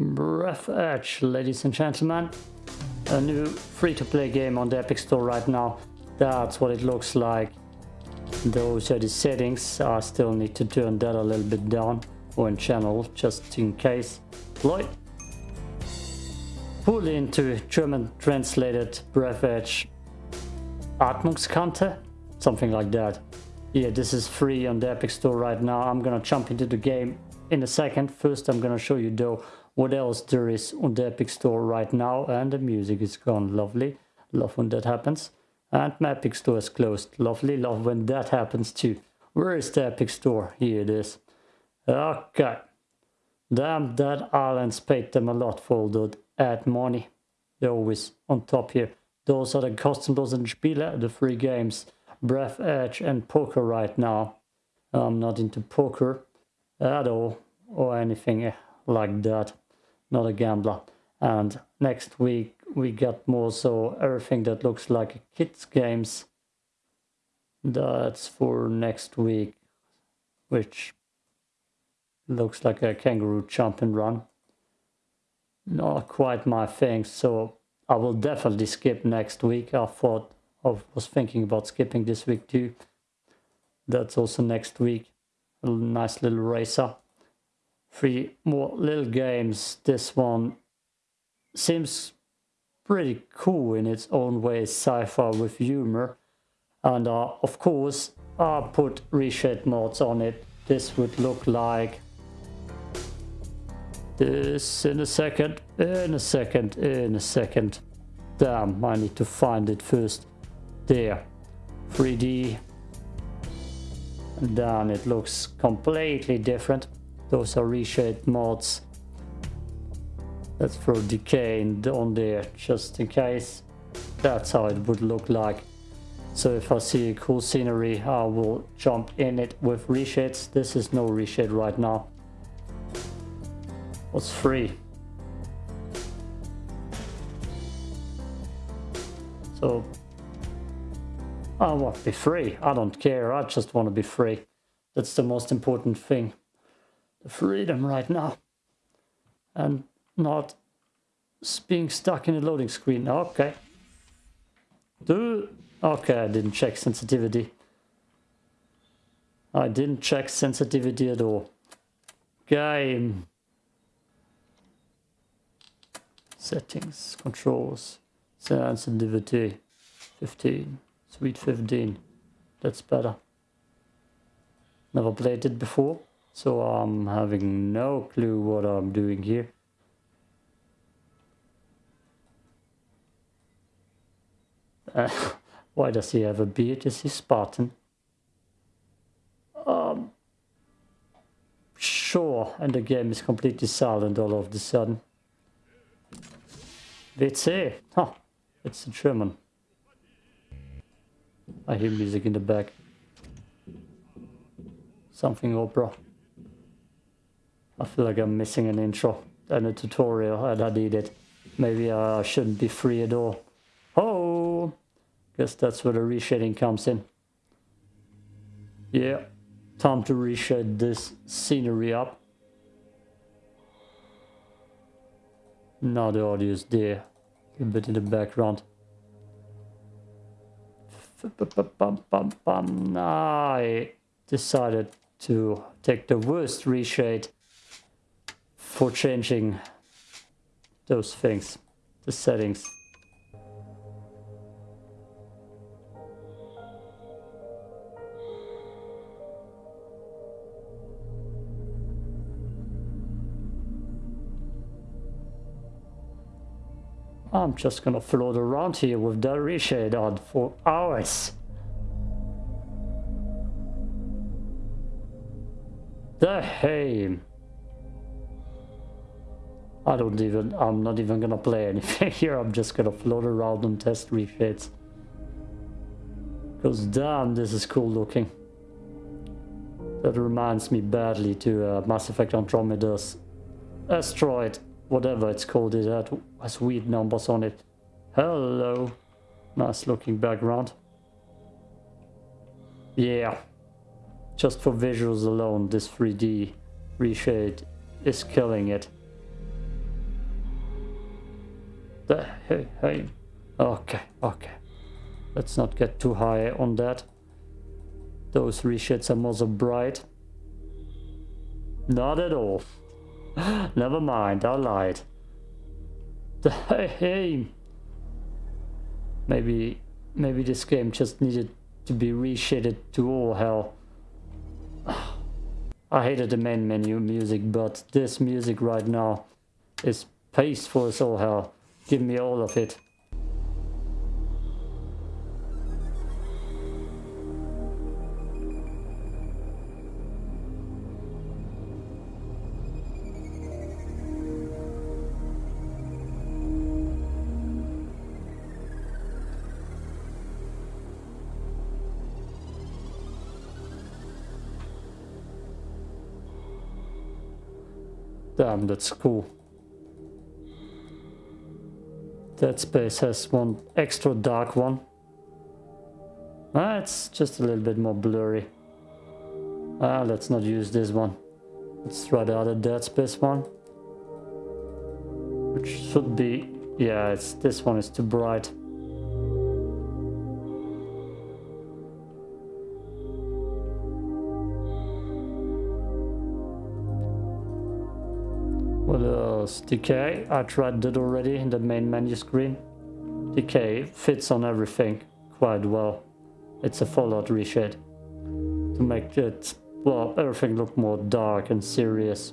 Breathedge, ladies and gentlemen. A new free-to-play game on the Epic Store right now. That's what it looks like. Those are the settings. I still need to turn that a little bit down or in channel just in case. Lloyd. Pull into German translated Breathedge Atmungskante? Something like that. Yeah, this is free on the Epic Store right now. I'm gonna jump into the game in a second. First, I'm gonna show you though what else there is on the Epic Store right now. And the music is gone. Lovely. Love when that happens. And my Epic Store is closed. Lovely. Love when that happens too. Where is the Epic Store? Here it is. Okay. Damn, that Islands paid them a lot for that ad money. They're always on top here. Those are the kostenlosen and Spiele, the free games. Breathedge and poker right now. I'm not into poker at all or anything like that. Not a gambler. And next week we got more so everything that looks like kids games. That's for next week, which looks like a kangaroo jump and run. Not quite my thing, so I will definitely skip next week. I thought I was thinking about skipping this week too. That's also next week. A nice little racer. Three more little games. This one seems pretty cool in its own way, sci-fi with humor. And uh, of course, I put reshade mods on it. This would look like this in a second, in a second, in a second. Damn, I need to find it first. There. 3D. And then it looks completely different. Those are reshade mods. Let's throw decay on there just in case. That's how it would look like. So if I see a cool scenery, I will jump in it with reshades. This is no reshade right now was free. So I want to be free. I don't care. I just want to be free. That's the most important thing. The freedom right now. And not being stuck in a loading screen. Okay. Do okay, I didn't check sensitivity. I didn't check sensitivity at all. Game. Settings, controls, sensitivity, 15, sweet 15. That's better. Never played it before, so I'm having no clue what I'm doing here. Uh, why does he have a beard? Is he Spartan? Um, sure, and the game is completely silent all of a sudden. WC. Huh. It's a German. I hear music in the back. Something opera. I feel like I'm missing an intro and a tutorial and I need it. Maybe I shouldn't be free at all. Oh! Guess that's where the reshading comes in. Yeah. Time to reshade this scenery up. Now the audio is there a bit in the background. I decided to take the worst reshade for changing those things, the settings. I'm just gonna float around here with the reshade on for hours. The hey. I don't even, I'm not even gonna play anything here, I'm just gonna float around and test reshades. Because damn, this is cool looking. That reminds me badly to uh, Mass Effect Andromeda's asteroid whatever it's called, it has weird numbers on it. Hello. Nice looking background. Yeah. Just for visuals alone, this 3D reshade is killing it. Hey, hey. Okay, okay. Let's not get too high on that. Those reshades are more so bright. Not at all. Never mind, I lied. Hey, hey. Maybe, maybe this game just needed to be reshaded to all hell. I hated the main menu music, but this music right now is peaceful as all hell. Give me all of it. Damn, that's cool. Dead Space has one extra dark one. Ah, it's just a little bit more blurry. Ah, let's not use this one. Let's try the other Dead Space one. Which should be... Yeah, it's this one is too bright. Else? Decay. I tried that already in the main menu screen. Decay fits on everything quite well. It's a Fallout reshade. To make it, well, everything look more dark and serious.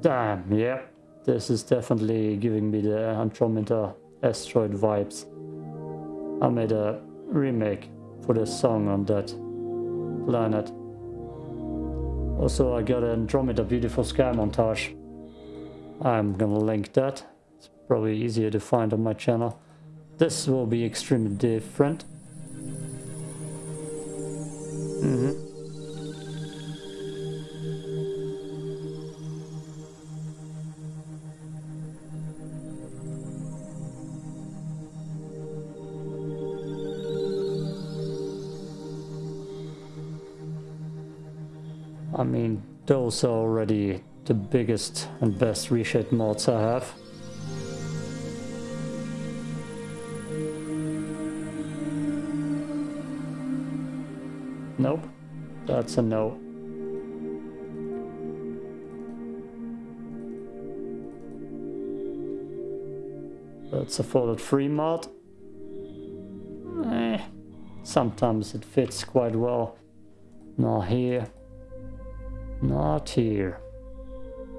Damn, yeah. This is definitely giving me the Andromeda asteroid vibes. I made a remake for the song on that planet. Also, I got an Andromeda Beautiful Sky montage. I'm gonna link that. It's probably easier to find on my channel. This will be extremely different. Mm -hmm. Those are already the biggest and best reshade mods I have. Nope, that's a no. That's a folded free mod. Eh, sometimes it fits quite well. Not here. Not here.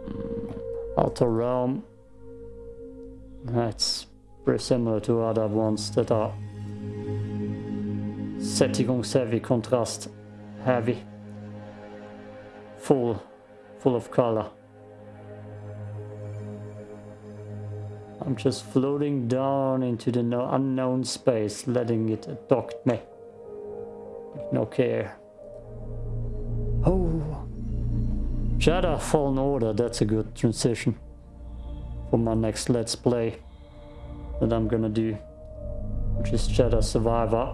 Hmm. Outer Realm. That's pretty similar to other ones that are sättigungsheavy, contrast heavy. Full, full of color. I'm just floating down into the no unknown space, letting it abduct me. No care. Jedi Fallen Order, that's a good transition for my next Let's Play that I'm gonna do, which is Jedi Survivor,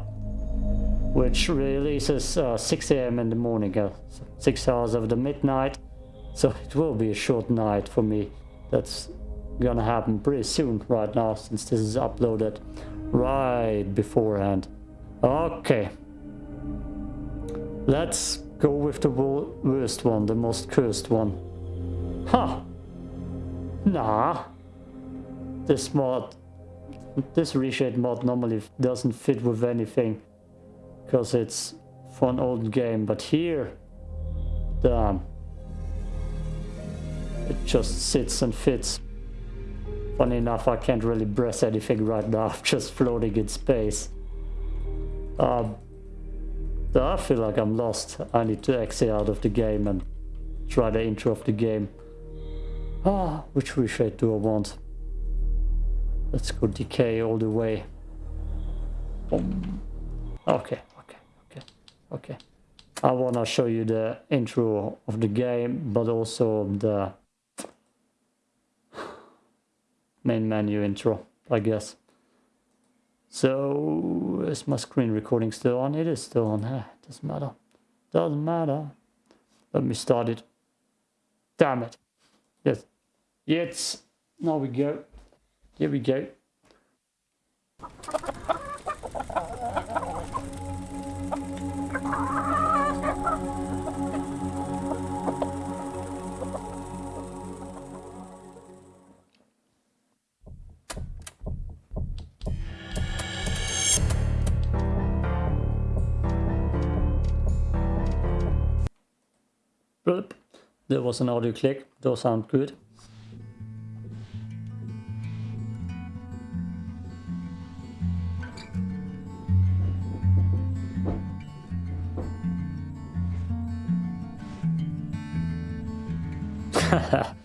which releases uh, 6 a.m. in the morning, uh, 6 hours of the midnight, so it will be a short night for me. That's gonna happen pretty soon right now, since this is uploaded right beforehand. Okay. Let's Go with the worst one, the most cursed one. Huh. Nah. This mod, this reshade mod normally doesn't fit with anything. Because it's for an old game. But here, damn. It just sits and fits. Funny enough, I can't really press anything right now. I'm just floating in space. Um, I feel like I'm lost. I need to exit out of the game and try the intro of the game. Ah, which reshade do I want? Let's go decay all the way. Boom. Okay, okay, okay, okay. I want to show you the intro of the game, but also the main menu intro, I guess. So, is my screen recording still on? It is still on. Eh, doesn't matter. Doesn't matter. Let me start it. Damn it. Yes. Yes. Now we go. Here we go. There was an audio click. Those sound good.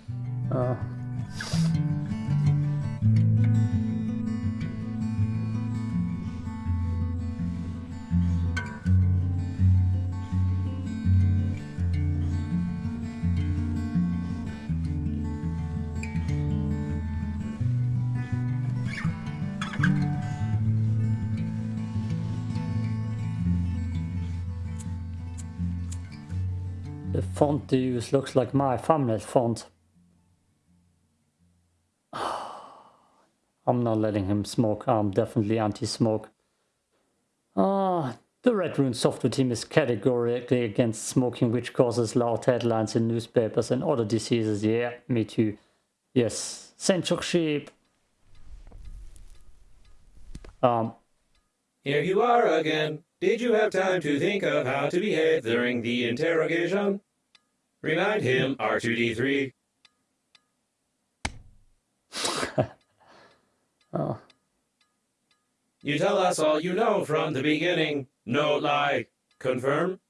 font they use looks like my thumbnail font. I'm not letting him smoke. I'm definitely anti-smoke. Ah, the RedRuins Softworks team is categorically against smoking, which causes loud headlines in newspapers and other diseases. Yeah, me too. Yes, censorship. Um, Here you are again. Did you have time to think of how to behave during the interrogation? Remind him, R2D3. oh, You tell us all you know from the beginning. No lie. Confirm?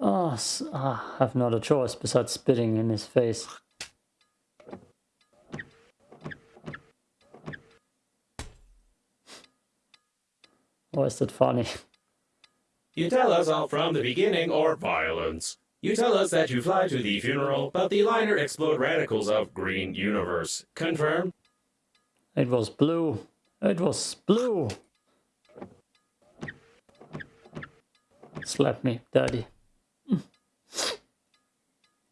oh, ah, I have not a choice besides spitting in his face. Why is that funny? You tell us all from the beginning or violence. You tell us that you fly to the funeral, but the liner explode radicals of green universe. Confirm? It was blue. It was blue. Slap me, daddy. Mm.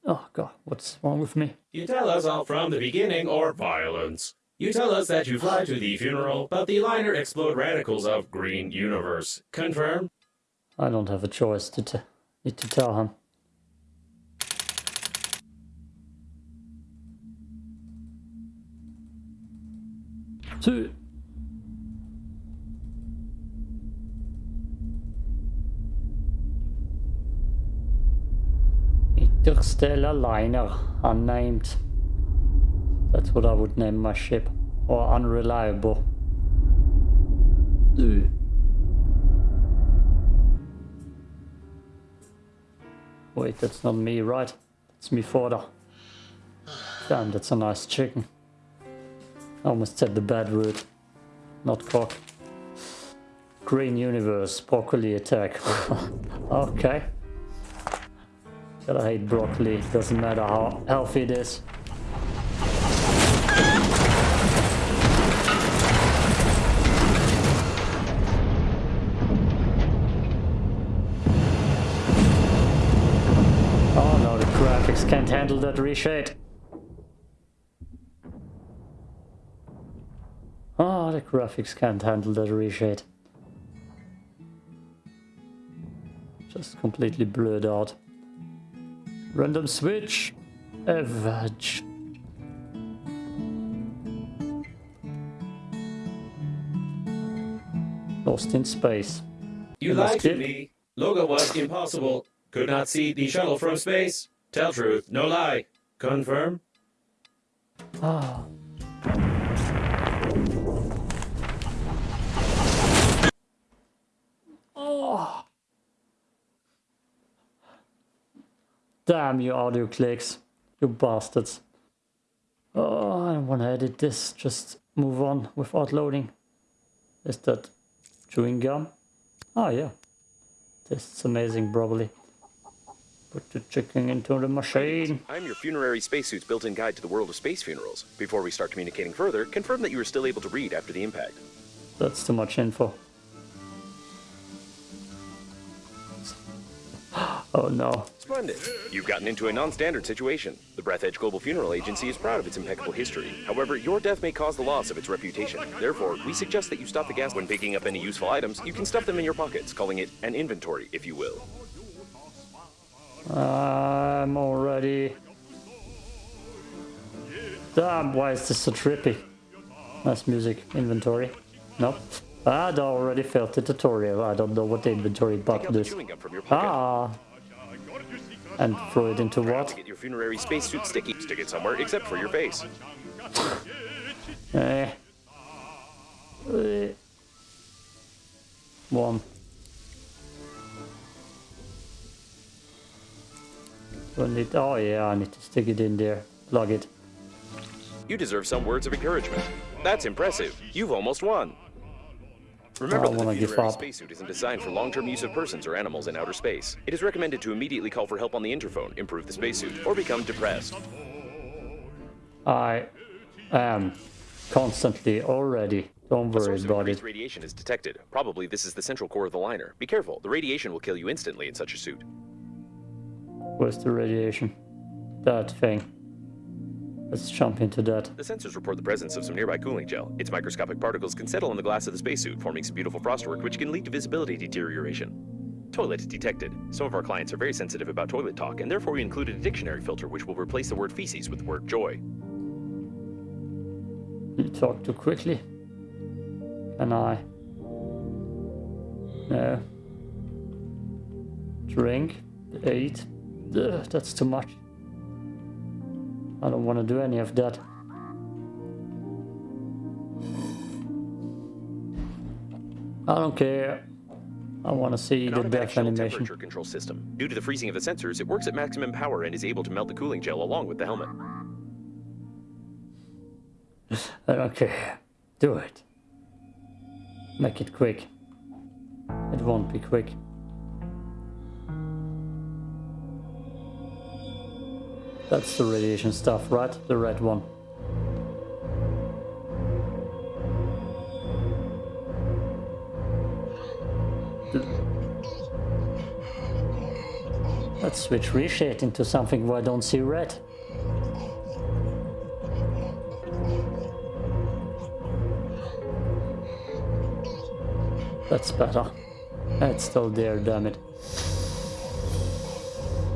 Oh god, what's wrong with me? You tell us all from the beginning or violence. You tell us that you fly to the funeral, but the liner explode radicals of green universe. Confirm? I don't have a choice to to tell him. Two. Interstellar liner, unnamed. That's what I would name my ship. Or unreliable. Two. Wait, that's not me, right? It's me father. Damn, that's a nice chicken. I almost said the bad word. Not cock. Green universe, broccoli attack. okay. Gotta hate broccoli, doesn't matter how healthy it is. Can't handle that reshade. Oh, the graphics can't handle that reshade. Just completely blurred out. Random switch. Avage. Lost in space. You lied to me. Logo was impossible. Could not see the shuttle from space. Tell truth, no lie. Confirm? Ah. Oh. Damn you audio clicks. You bastards. Oh, I don't want to edit this. Just move on without loading. Is that chewing gum? Oh yeah. Tastes amazing probably. Put the chicken into the machine. I'm your funerary spacesuit's built-in guide to the world of space funerals. Before we start communicating further, confirm that you are still able to read after the impact. That's too much info. Oh no. Splendid. You've gotten into a non-standard situation. The Breathedge Global Funeral Agency is proud of its impeccable history. However, your death may cause the loss of its reputation. Therefore, we suggest that you stop the gas when picking up any useful items. You can stuff them in your pockets, calling it an inventory, if you will. I'm already... Damn, why is this so trippy? Nice music. Inventory. Nope. I'd already failed the tutorial. I don't know what the inventory button is. chewing gum from your pocket. Ah. And throw it into what? get your funerary spacesuit sticky. Stick it somewhere except for your face. Eh. Eh. One. Do I need, oh yeah, I need to stick it in there. Plug it. You deserve some words of encouragement. That's impressive. You've almost won. Remember that the funerary spacesuit isn't designed for long-term use of persons or animals in outer space. It is recommended to immediately call for help on the interphone, improve the spacesuit, or become depressed. I am constantly already. Don't worry about it. radiation is detected. Probably this is the central core of the liner. Be careful, the radiation will kill you instantly in such a suit. Where's the radiation? That thing. Let's jump into that. The sensors report the presence of some nearby cooling gel. Its microscopic particles can settle on the glass of the spacesuit, forming some beautiful frostwork which can lead to visibility deterioration. Toilet detected. Some of our clients are very sensitive about toilet talk, and therefore we included a dictionary filter which will replace the word feces with the word joy. You talk too quickly. Can I? No. Drink. Eat. Ugh, that's too much. I don't want to do any of that. I don't care. I want to see the death animation. temperature control system. Due to the freezing of the sensors, it works at maximum power and is able to melt the cooling gel along with the helmet. I don't care. Do it. Make it quick. It won't be quick. That's the radiation stuff, right? The red one. Let's switch reshade into something where I don't see red. That's better. It's still there, damn it.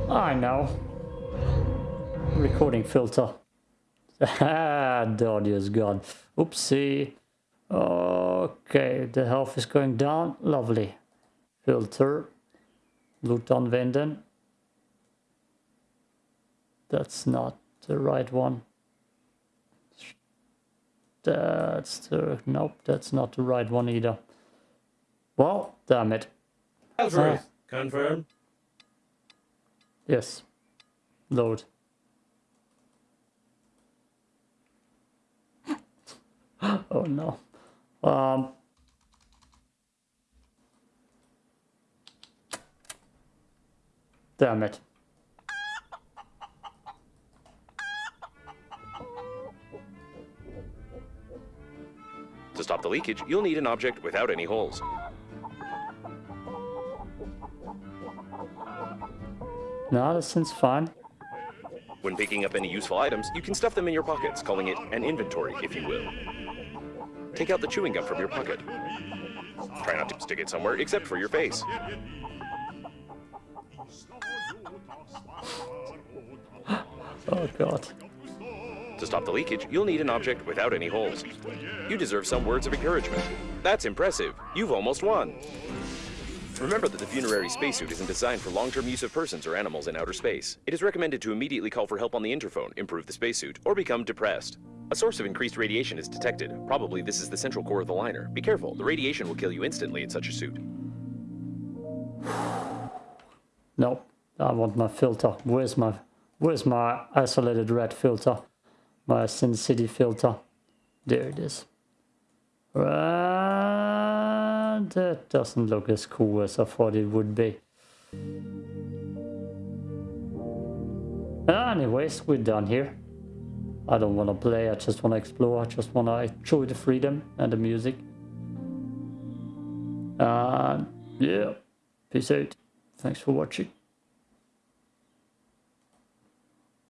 I know. Recording filter. Ah, the audio is gone. Oopsie. Okay, the health is going down. Lovely. Filter. Loot använden. That's not the right one. That's the... Nope, that's not the right one either. Well, damn it. Confirm. Yes. Load. oh no. Um. Damn it. To stop the leakage, you'll need an object without any holes. No, that seems fine. When picking up any useful items, you can stuff them in your pockets, calling it an inventory, if you will. Take out the chewing gum from your pocket. Try not to stick it somewhere except for your face. Oh god. To stop the leakage, you'll need an object without any holes. You deserve some words of encouragement. That's impressive. You've almost won. Remember that the funerary spacesuit isn't designed for long-term use of persons or animals in outer space. It is recommended to immediately call for help on the interphone, improve the spacesuit, or become depressed. A source of increased radiation is detected. Probably this is the central core of the liner. Be careful, the radiation will kill you instantly in such a suit. No, I want my filter. Where's my where's my isolated red filter? My Sin City filter. There it is. And that doesn't look as cool as I thought it would be. Anyways, we're done here. I don't want to play, I just want to explore, I just want to enjoy the freedom and the music. And yeah, peace out. Thanks for watching.